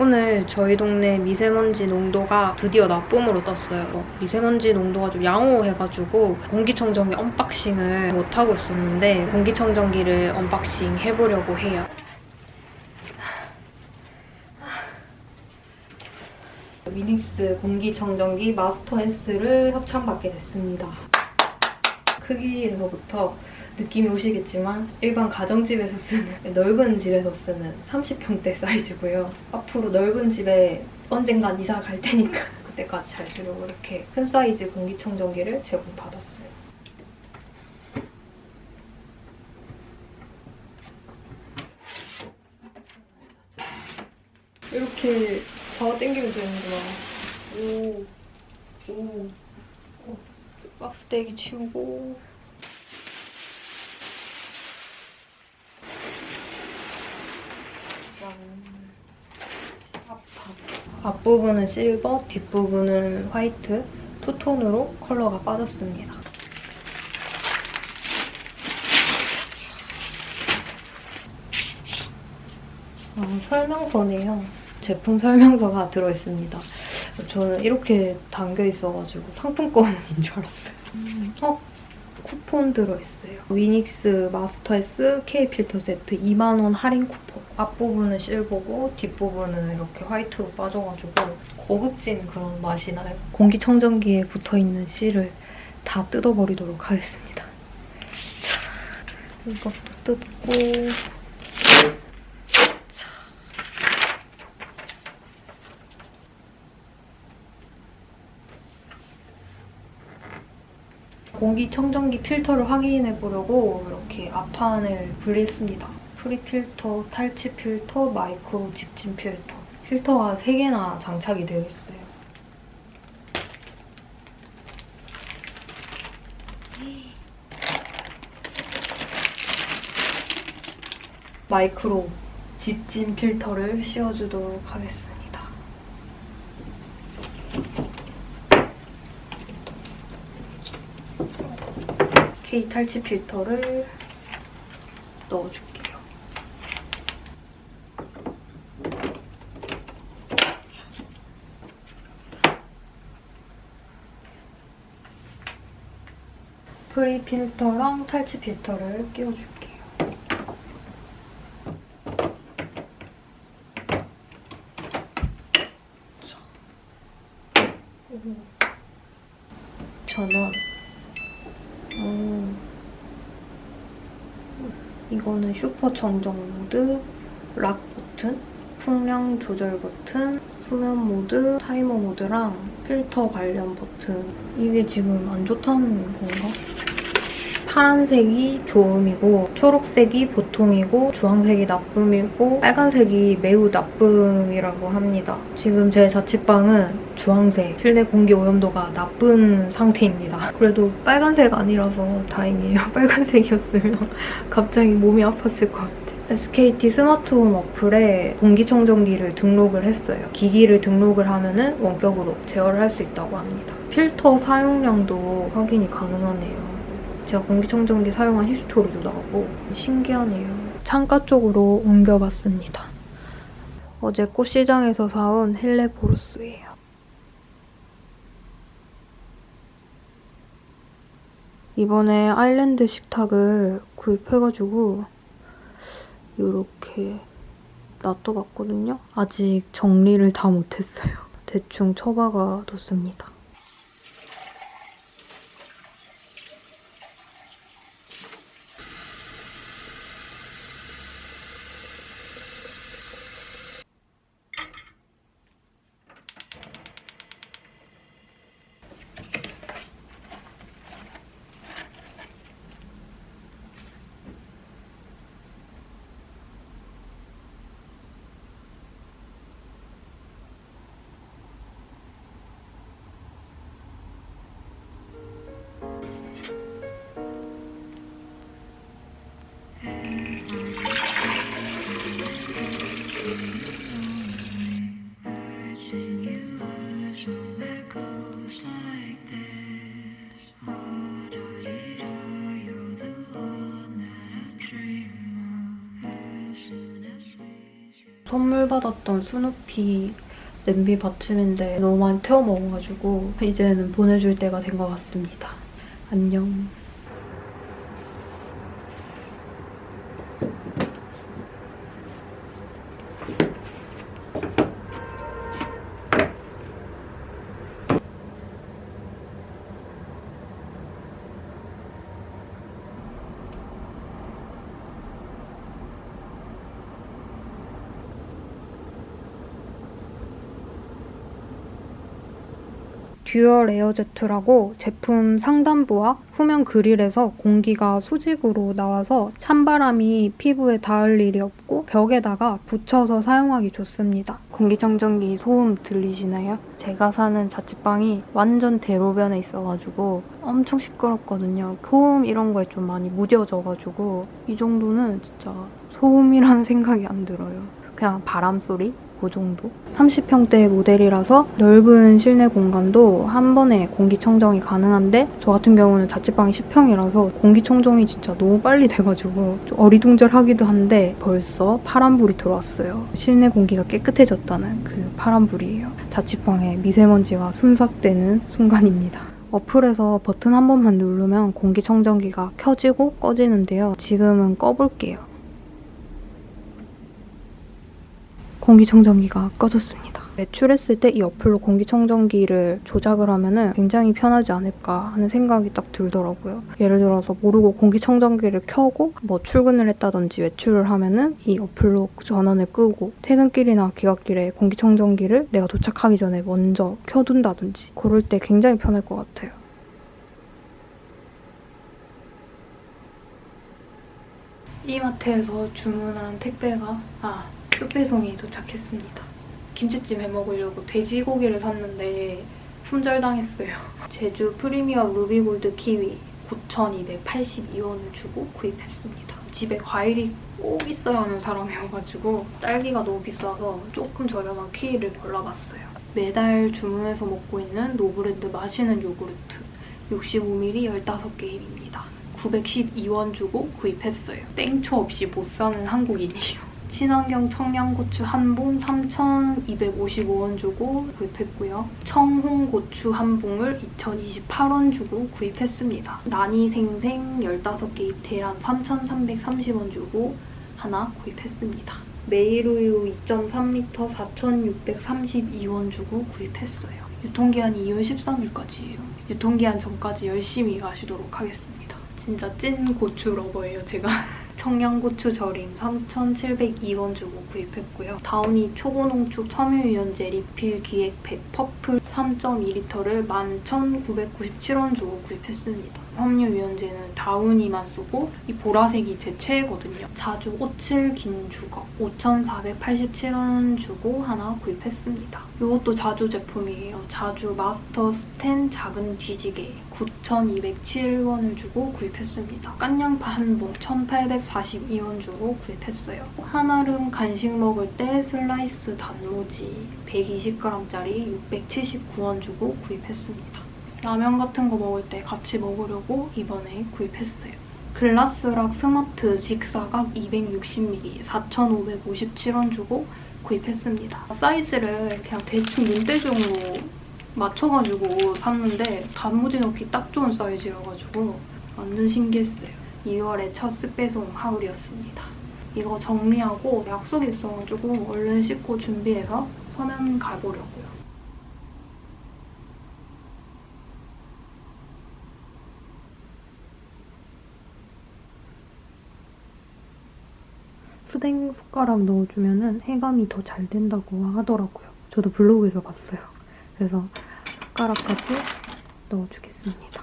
오늘 저희 동네 미세먼지 농도가 드디어 나쁨으로 떴어요. 미세먼지 농도가 좀 양호해가지고 공기청정기 unboxing을 못하고 있었는데 공기청정기를 unboxing 해보려고 해요. 미닉스 공기청정기 마스터 S를 협찬받게 됐습니다. 크기에서부터 느낌이 오시겠지만 일반 가정집에서 쓰는 넓은 집에서 쓰는 30평대 사이즈고요. 앞으로 넓은 집에 언젠간 이사 갈 테니까 그때까지 잘 쓰려고 이렇게 큰 사이즈 공기청정기를 제공받았어요. 이렇게 잡아 당기면 되는구나. 오, 오, 오. 박스 떼기 치우고 앞부분은 실버, 뒷부분은 화이트, 투톤으로 컬러가 빠졌습니다. 어, 설명서네요. 제품 설명서가 들어있습니다. 저는 이렇게 담겨 있어가지고 상품권인 줄 알았어요. 음, 어? 쿠폰 들어있어요. 위닉스 마스터 S K 필터 세트 2만원 할인 쿠폰. 앞부분은 실버고 뒷부분은 이렇게 화이트로 빠져가지고 고급진 그런 맛이 나요. 공기청정기에 붙어있는 실을 다 뜯어버리도록 하겠습니다. 자, 이것도 뜯고 공기청정기 필터를 확인해 보려고 이렇게 앞판을 분리했습니다. pre 필터, 탈취 필터, 마이크로 집진 필터. 필터가 3개나 장착이 되어 있어요. 마이크로 집진 필터를 씌워주도록 하겠습니다. K 탈취 필터를 넣어줄게요. 프리 필터랑 탈취 필터를 끼워줄게요. 저는 음, 이거는 슈퍼 청정 모드, lock 버튼, 풍량 조절 버튼, 수면 모드, 타이머 모드랑 필터 관련 버튼. 이게 지금 안 좋다는 건가? 파란색이 좋음이고 초록색이 보통이고 주황색이 나쁨이고 빨간색이 매우 나쁨이라고 합니다. 지금 제 자취방은 주황색, 실내 공기 오염도가 나쁜 상태입니다. 그래도 빨간색 아니라서 다행이에요. 빨간색이었으면 갑자기 몸이 아팠을 것 같아요. SKT 스마트홈 어플에 공기청정기를 등록을 했어요. 기기를 등록을 하면 은 원격으로 제어를 할 수 있다고 합니다. 필터 사용량도 확인이 가능하네요. 제가 공기청정기 사용한 history도 나오고 신기하네요. 창가 쪽으로 옮겨봤습니다. 어제 꽃시장에서 사온 헬레보루스예요. 이번에 아일랜드 식탁을 구입해가지고 이렇게 놔둬봤거든요. 아직 정리를 다 못했어요. 대충 처박아 뒀습니다. 선물 받았던 스누피 냄비 받침인데 너무 많이 태워 먹어가지고 이제는 보내줄 때가 된 것 같습니다. 안녕. dual air jet라고 제품 상단부와 후면 그릴에서 공기가 수직으로 나와서 찬바람이 피부에 닿을 일이 없고 벽에다가 붙여서 사용하기 좋습니다. 공기청정기 소음 들리시나요? 제가 사는 자취방이 완전 대로변에 있어가지고 엄청 시끄럽거든요. 소음 이런 거에 좀 많이 무뎌져가지고 이 정도는 진짜 소음이라는 생각이 안 들어요. 그냥 바람 소리? 그 정도? 30평대 모델이라서 넓은 실내 공간도 한 번에 공기청정이 가능한데 저 같은 경우는 자취방이 10평이라서 공기청정이 진짜 너무 빨리 돼가지고 좀 어리둥절하기도 한데 벌써 파란불이 들어왔어요. 실내 공기가 깨끗해졌다는 그 파란불이에요. 자취방에 미세먼지가 순삭되는 순간입니다. 어플에서 버튼 한 번만 누르면 공기청정기가 켜지고 꺼지는데요. 지금은 꺼볼게요. 공기청정기가 꺼졌습니다. 외출했을 때 이 어플로 공기청정기를 조작을 하면 굉장히 편하지 않을까 하는 생각이 딱 들더라고요. 예를 들어서 모르고 공기청정기를 켜고 뭐 출근을 했다든지 외출을 하면 은 이 어플로 전원을 끄고 퇴근길이나 귀갓길에 공기청정기를 내가 도착하기 전에 먼저 켜둔다든지 그럴 때 굉장히 편할 것 같아요. 이마트에서 주문한 택배가 아 쓱배송이 도착했습니다. 김치찜 해먹으려고 돼지고기를 샀는데 품절당했어요. 제주 프리미엄 루비골드 키위 9,282원을 주고 구입했습니다. 집에 과일이 꼭 있어야 하는 사람이어가지고 딸기가 너무 비싸서 조금 저렴한 키위를 골라봤어요. 매달 주문해서 먹고 있는 노브랜드 마시는 요구르트 65ml 15개입니다. 912원 주고 구입했어요. 땡초 없이 못 사는 한국인이에요. 친환경 청양고추 한 봉 3,255원 주고 구입했고요. 청홍고추 한 봉을 2,028원 주고 구입했습니다. 난이생생 15개 계란 3,330원 주고 하나 구입했습니다. 메일우유 2.3리터 4,632원 주고 구입했어요. 유통기한이 2월 13일까지예요. 유통기한 전까지 열심히 마시도록 하겠습니다. 진짜 찐 고추 lover예요, 제가. 청양고추 절임 3,702원 주고 구입했고요. Downy 초고농축 섬유유연제 리필 기획팩 purple 3.2리터를 11,997원 주고 구입했습니다. 섬유유연제는 Downy만 쓰고 이 보라색이 제 최애거든요. 자주 57 긴주걱 5,487원 주고 하나 구입했습니다. 이것도 자주 제품이에요. 자주 마스터 스텐 작은 뒤집개 9,207원을 주고 구입했습니다. 깐양파 한봉 1,842원 주고 구입했어요. 한아름 간식 먹을 때 슬라이스 단무지 120g짜리 679원 주고 구입했습니다. 라면 같은 거 먹을 때 같이 먹으려고 이번에 구입했어요. 글라스락 스마트 직사각 260ml 4,557원 주고 구입했습니다. 사이즈를 그냥 대충 눈대중으로 맞춰가지고 샀는데 단무지 넣기 딱 좋은 사이즈여가지고 완전 신기했어요. 2월의 첫 스페송 하울이었습니다. 이거 정리하고 약속이 있어가지고 얼른 씻고 준비해서 서면 가보려고요. 수댕 숟가락 넣어주면 해감이 더 잘 된다고 하더라고요. 저도 블로그에서 봤어요. 그래서 숟가락까지 넣어주겠습니다.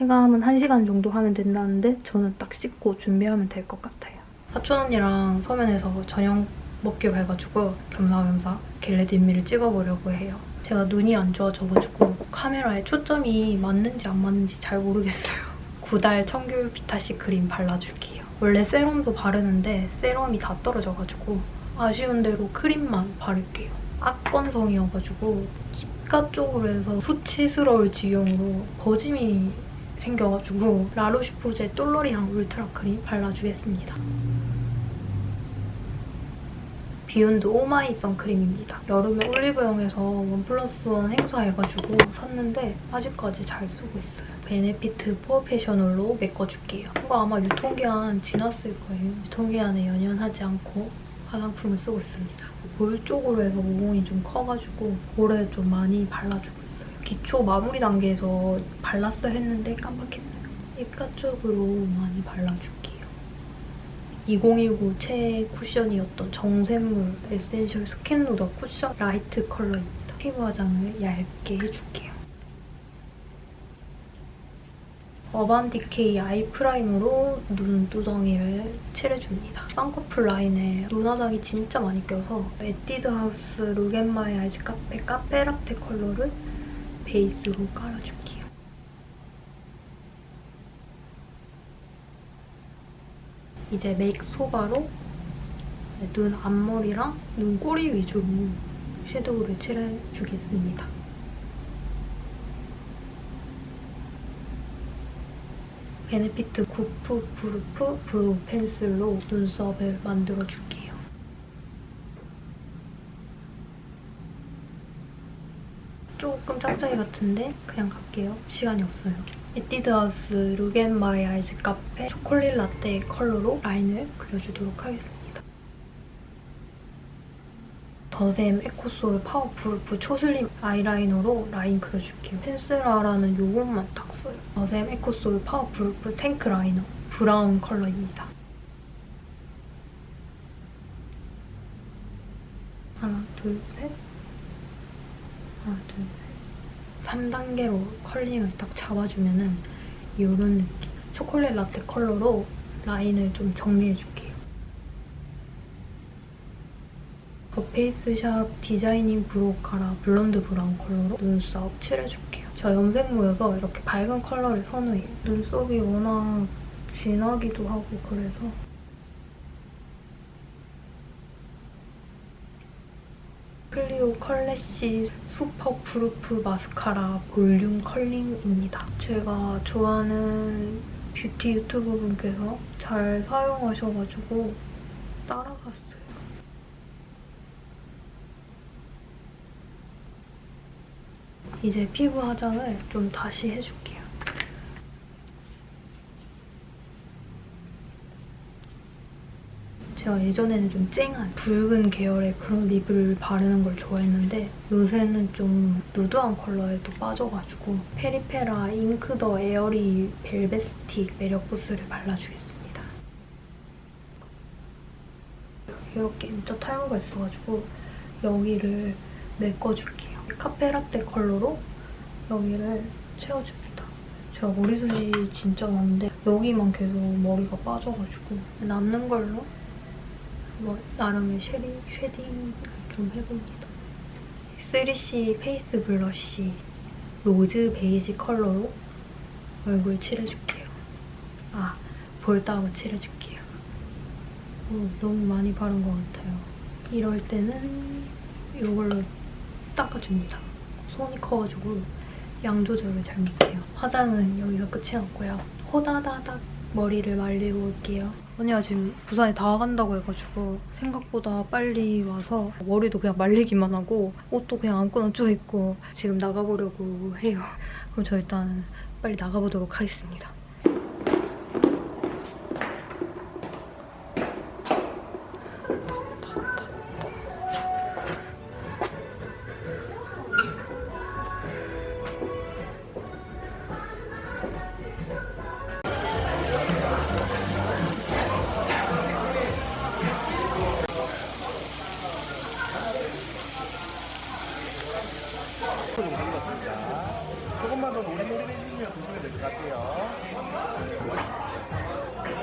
해감은 1시간 정도 하면 된다는데 저는 딱 씻고 준비하면 될 것 같아요. 사촌 언니랑 서면에서 저녁 먹기로 해가지고 겸사겸사 겟레 딘미를 찍어보려고 해요. 제가 눈이 안 좋아져가지고 카메라에 초점이 맞는지 안 맞는지 잘 모르겠어요. 구달 청귤 비타시 크림 발라줄게요. 원래 세럼도 바르는데 세럼이 다 떨어져가지고 아쉬운 대로 크림만 바를게요. 악건성이어가지고 입가 쪽으로 해서 수치스러울 지경으로 거짐이 생겨가지고 La Roche-Posay Toleriane Ultra 크림 발라주겠습니다. Beyond Oh My 선크림입니다. 여름에 올리브영에서 one plus one 행사해가지고 샀는데 아직까지 잘 쓰고 있어요. Benefit POREfessional로 메꿔줄게요. 이거 아마 유통기한 지났을 거예요. 유통기한에 연연하지 않고 화장품을 쓰고 있습니다. 볼 쪽으로 해서 모공이 좀 커가지고 볼에 좀 많이 발라주고 있어요. 기초 마무리 단계에서 발랐어야 했는데 깜빡했어요. 입가 쪽으로 많이 발라줄게요. 2019 최애 쿠션이었던 정샘물 essential skin nuder 쿠션 light 컬러입니다. 피부 화장을 얇게 해줄게요. Urban Decay eye primer로 눈두덩이를 칠해줍니다. 쌍꺼풀 라인에 눈 화장이 진짜 많이 껴서 Etude House Look at My Eyes Cafe 카페라떼 컬러를 베이스로 깔아줄게요. 이제 메이크 소바로 눈 앞머리랑 눈꼬리 위주로 섀도우를 칠해주겠습니다. Benefit Goof Proof Brow Pencil로 눈썹을 만들어줄게요. 조금 짝짝이 같은데 그냥 갈게요. 시간이 없어요. Etude House Look at My Eyes Cafe 초콜릿 라떼 컬러로 라인을 그려주도록 하겠습니다. The Saem Eco Soul Powerproof 초슬림 아이라이너로 라인 그려줄게요. pen liner는 요것만 딱 써요. The Saem Eco Soul Powerproof pen liner brown 컬러입니다. 하나, 둘, 셋 하나, 둘, 셋 3단계로 curling을 딱 잡아주면 은 이런 느낌. 초콜릿 라떼 컬러로 라인을 좀 정리해줄게요. The Face Shop designing browcara blonde brown 컬러로 눈썹 칠해줄게요. 저 염색모여서 이렇게 밝은 컬러를 선호해요. 눈썹이 워낙 진하기도 하고 그래서 Clio Kill Lash Superproof 마스카라 볼륨 curling입니다. 제가 좋아하는 뷰티 유튜버 분께서 잘 사용하셔가지고 따라갔어요. 이제 피부 화장을 좀 다시 해줄게요. 제가 예전에는 좀 쨍한 붉은 계열의 그런 lip을 바르는 걸 좋아했는데 요새는 좀 누드한 컬러에 또 빠져가지고 Peripera Ink the Airy Velvet Stick 매력 부스를 발라주겠습니다. 이렇게 M자 탈모가 있어가지고 여기를 메꿔줄게요. 카페라떼 컬러로 여기를 채워줍니다. 제가 머리숱이 진짜 많은데 여기만 계속 머리가 빠져가지고 남는 걸로 뭐 나름의 shading, shading을 좀 해봅니다. 3CE face blush rose beige 컬러로 얼굴 칠해줄게요. 아, 볼따구 칠해줄게요. 오, 너무 많이 바른 것 같아요. 이럴 때는 이걸로 닦아줍니다. 손이 커가지고 양 조절을 잘 못해요. 화장은 여기서 끝이 났고요. 호다다닥 머리를 말리고 올게요. 언니가 지금 부산에 다 간다고 해가지고 생각보다 빨리 와서 머리도 그냥 말리기만 하고 옷도 그냥 아무거나 쪄 입고 지금 나가보려고 해요. 그럼 저 일단 빨리 나가보도록 하겠습니다.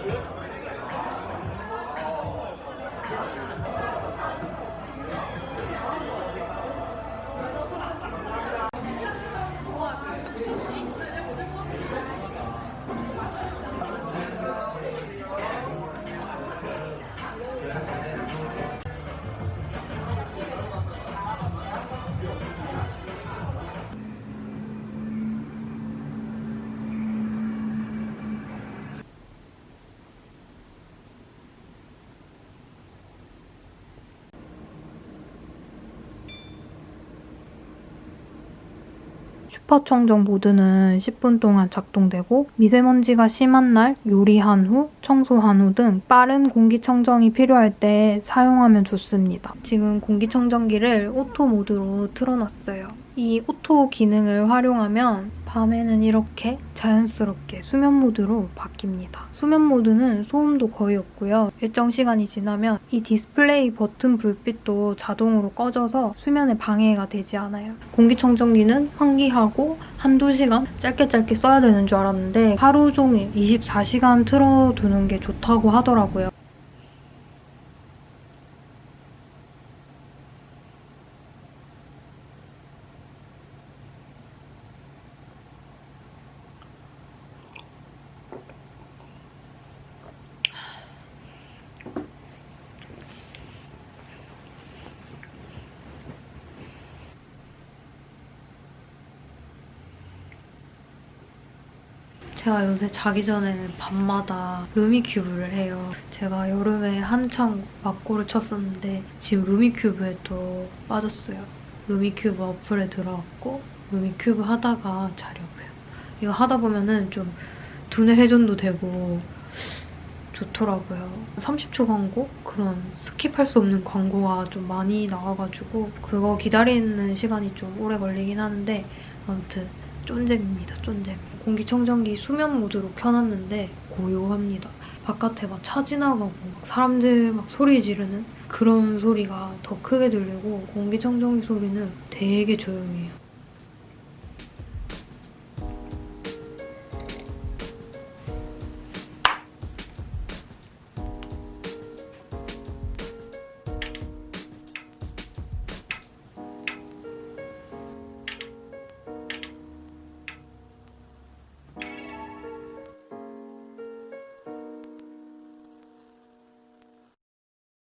Yeah. 슈퍼청정 모드는 10분 동안 작동되고 미세먼지가 심한 날 요리한 후, 청소한 후 등 빠른 공기청정이 필요할 때 사용하면 좋습니다. 지금 공기청정기를 auto 모드로 틀어놨어요. 이 auto 기능을 활용하면 밤에는 이렇게 자연스럽게 수면 모드로 바뀝니다. 수면 모드는 소음도 거의 없고요. 일정 시간이 지나면 이 디스플레이 버튼 불빛도 자동으로 꺼져서 수면에 방해가 되지 않아요. 공기청정기는 환기하고 한두 시간 짧게 짧게 써야 되는 줄 알았는데 하루 종일 24시간 틀어두는 게 좋다고 하더라고요. 제가 요새 자기 전에 밤마다 Rummikub를 해요. 제가 여름에 한창 맞고를 쳤었는데 지금 Rummikub에 또 빠졌어요. Rummikub 어플에 들어갔고 Rummikub 하다가 자려고요. 이거 하다 보면은 좀 두뇌 회전도 되고 좋더라고요. 30초 광고? 그런 skip할 수 없는 광고가 좀 많이 나와가지고 그거 기다리는 시간이 좀 오래 걸리긴 하는데 아무튼 쫀잼입니다, 쫀잼. 공기청정기 수면 모드로 켜놨는데 고요합니다. 바깥에 막 차 지나가고 막 사람들 막 소리 지르는 그런 소리가 더 크게 들리고 공기청정기 소리는 되게 조용해요.